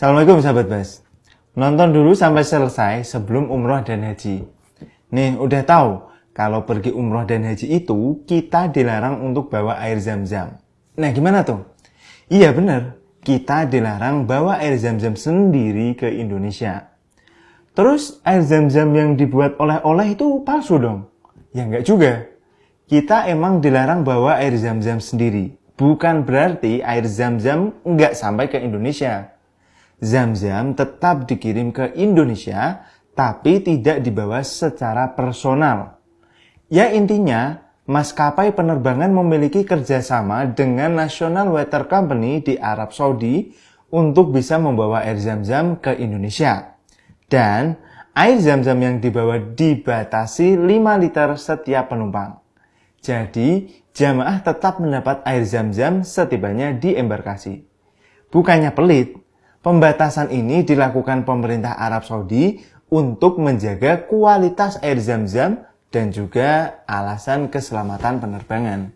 Assalamualaikum sahabat Bas. Nonton dulu sampai selesai sebelum umroh dan haji. Nih, udah tahu kalau pergi umroh dan haji itu kita dilarang untuk bawa air zam-zam. Nah, gimana tuh? Iya bener, kita dilarang bawa air zam-zam sendiri ke Indonesia. Terus air zam-zam yang dibuat oleh-oleh itu palsu dong? Ya enggak juga. Kita emang dilarang bawa air zam-zam sendiri. Bukan berarti air zam-zam enggak sampai ke Indonesia. Zam-zam tetap dikirim ke Indonesia, tapi tidak dibawa secara personal. Ya intinya, maskapai penerbangan memiliki kerjasama dengan National Water Company di Arab Saudi untuk bisa membawa air zam-zam ke Indonesia. Dan air zam-zam yang dibawa dibatasi 5 liter setiap penumpang. Jadi, jamaah tetap mendapat air zam-zam setibanya di embarkasi. Bukannya pelit, Pembatasan ini dilakukan pemerintah Arab Saudi untuk menjaga kualitas air zam-zam dan juga alasan keselamatan penerbangan.